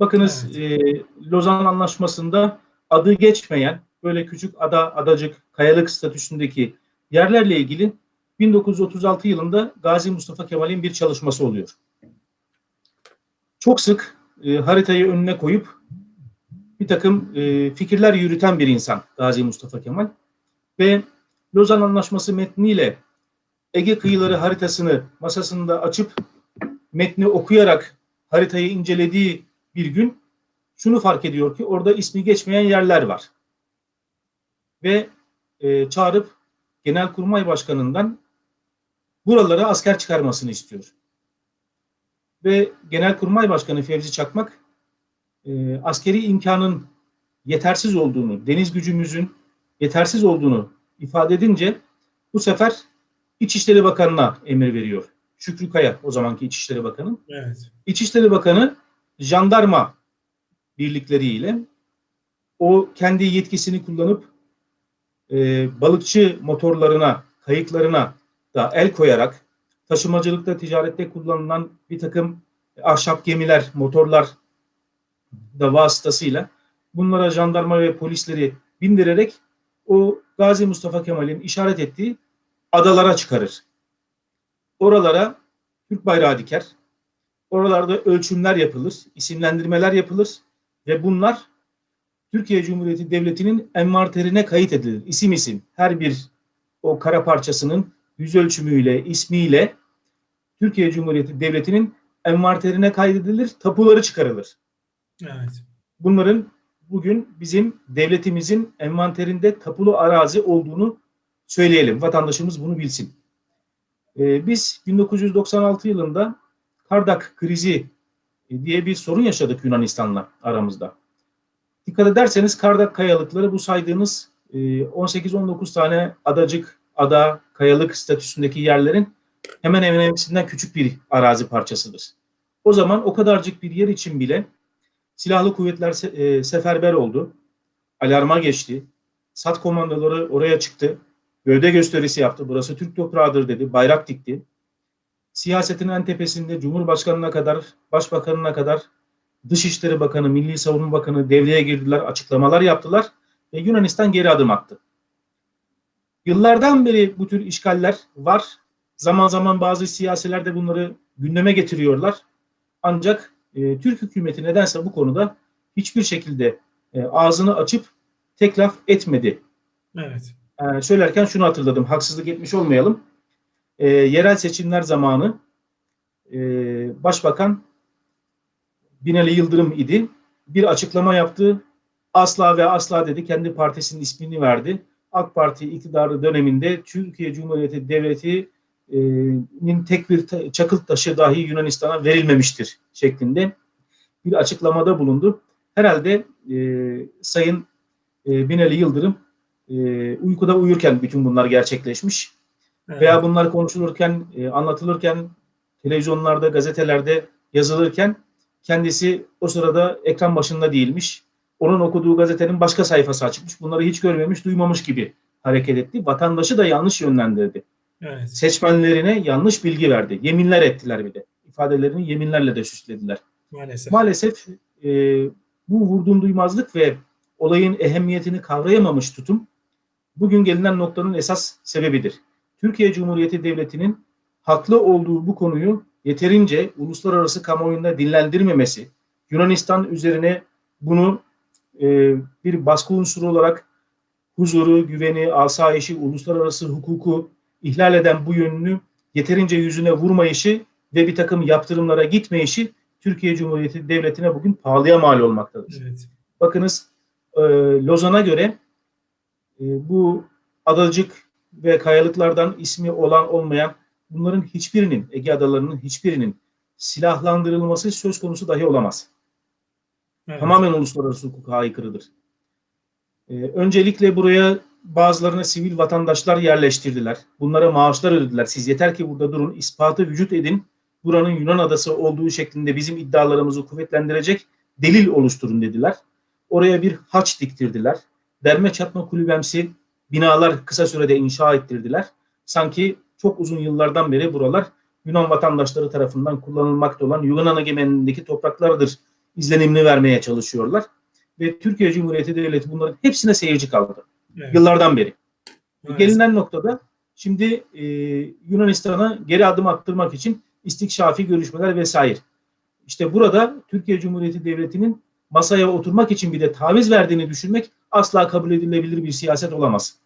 Bakınız Evet. e, Lozan Anlaşması'nda adı geçmeyen böyle küçük ada, adacık, kayalık statüsündeki yerlerle ilgili 1936 yılında Gazi Mustafa Kemal'in bir çalışması oluyor. Çok sık e, haritayı önüne koyup bir takım e, fikirler yürüten bir insan Gazi Mustafa Kemal ve Lozan Anlaşması metniyle Ege kıyıları haritasını masasında açıp metni okuyarak haritayı incelediği bir gün şunu fark ediyor ki orada ismi geçmeyen yerler var. Ve e, çağırıp Genelkurmay Başkanı'ndan buralara asker çıkarmasını istiyor. Ve Genelkurmay Başkanı Fevzi Çakmak e, askeri imkanın yetersiz olduğunu, deniz gücümüzün yetersiz olduğunu ifade edince bu sefer İçişleri Bakanı'na emir veriyor. Şükrü Kaya o zamanki İçişleri Bakanı. Evet. İçişleri Bakanı jandarma birlikleriyle o kendi yetkisini kullanıp e, balıkçı motorlarına, kayıklarına da el koyarak taşımacılıkta, ticarette kullanılan bir takım ahşap gemiler, motorlar da vasıtasıyla bunlara jandarma ve polisleri bindirerek o Gazi Mustafa Kemal'in işaret ettiği adalara çıkarır. Oralara Türk bayrağı diker. Oralarda ölçümler yapılır, isimlendirmeler yapılır ve bunlar Türkiye Cumhuriyeti Devleti'nin envanterine kayıt edilir. İsim isim her bir o kara parçasının yüz ölçümüyle, ismiyle Türkiye Cumhuriyeti Devleti'nin envanterine kaydedilir, tapuları çıkarılır. Evet. Bunların bugün bizim devletimizin envanterinde tapulu arazi olduğunu söyleyelim. Vatandaşımız bunu bilsin. Ee, biz 1996 yılında Kardak krizi e, diye bir sorun yaşadık Yunanistan'la aramızda. Dikkat ederseniz Kardak kayalıkları bu saydığınız e, 18-19 tane adacık, ada, kayalık statüsündeki yerlerin hemen hemen hepsinden küçük bir arazi parçasıdır. O zaman o kadarcık bir yer için bile silahlı kuvvetler e, seferber oldu. Alarma geçti. SAT komandoları oraya çıktı. Gövde gösterisi yaptı. Burası Türk toprağıdır dedi. Bayrak dikti. Siyasetin en tepesinde Cumhurbaşkanına kadar, Başbakanına kadar Dışişleri Bakanı, Milli Savunma Bakanı devreye girdiler, açıklamalar yaptılar ve Yunanistan geri adım attı. Yıllardan beri bu tür işgaller var. Zaman zaman bazı siyasiler de bunları gündeme getiriyorlar. Ancak e, Türk hükümeti nedense bu konuda hiçbir şekilde e, ağzını açıp tek laf etmedi. Evet. Ee, söylerken şunu hatırladım, haksızlık etmiş olmayalım. Ee, yerel seçimler zamanı e, Başbakan Binali Yıldırım idi. Bir açıklama yaptı. Asla ve asla dedi, kendi partisinin ismini verdi. AK Parti iktidarı döneminde Türkiye Cumhuriyeti Devleti'nin tek bir çakıl taşı dahi Yunanistan'a verilmemiştir şeklinde bir açıklamada bulundu. Herhalde e, Sayın e, Binali Yıldırım e, uykuda uyurken bütün bunlar gerçekleşmiş. Evet. Veya bunlar konuşulurken, e, anlatılırken, televizyonlarda, gazetelerde yazılırken kendisi o sırada ekran başında değilmiş. Onun okuduğu gazetenin başka sayfası açıkmış. Bunları hiç görmemiş, duymamış gibi hareket etti. Vatandaşı da yanlış yönlendirdi. Evet. Seçmenlerine yanlış bilgi verdi. Yeminler ettiler bir de. İfadelerini yeminlerle de süslediler. Maalesef. Maalesef e, bu vurdum duymazlık ve olayın ehemmiyetini kavrayamamış tutum bugün gelinen noktanın esas sebebidir. Türkiye Cumhuriyeti Devleti'nin haklı olduğu bu konuyu yeterince uluslararası kamuoyunda dinlendirmemesi, Yunanistan üzerine bunu e, bir baskı unsuru olarak huzuru, güveni, asayişi, uluslararası hukuku ihlal eden bu yönünü yeterince yüzüne vurmayışı ve bir takım yaptırımlara gitmeyişi Türkiye Cumhuriyeti Devleti'ne bugün pahalıya mal olmaktadır. Evet. Bakınız e, Lozan'a göre e, bu adacık ve kayalıklardan ismi olan olmayan bunların hiçbirinin, Ege adalarının hiçbirinin silahlandırılması söz konusu dahi olamaz. Evet. Tamamen uluslararası hukuka aykırıdır. Ee, öncelikle buraya bazılarına sivil vatandaşlar yerleştirdiler. Bunlara maaşlar ödediler. Siz yeter ki burada durun, ispatı vücut edin. Buranın Yunan adası olduğu şeklinde bizim iddialarımızı kuvvetlendirecek delil oluşturun dediler. Oraya bir haç diktirdiler. Derme çatma kulübemsi binalar kısa sürede inşa ettirdiler. Sanki çok uzun yıllardan beri buralar Yunan vatandaşları tarafından kullanılmakta olan Yunan egemenliğindeki topraklardır izlenimini vermeye çalışıyorlar. Ve Türkiye Cumhuriyeti Devleti bunların hepsine seyirci kaldı. Evet. Yıllardan beri. Maalesef. Gelinen noktada şimdi e, Yunanistan'a geri adım attırmak için istikşafi görüşmeler vesaire. İşte burada Türkiye Cumhuriyeti Devleti'nin masaya oturmak için bir de taviz verdiğini düşünmek asla kabul edilebilir bir siyaset olamaz.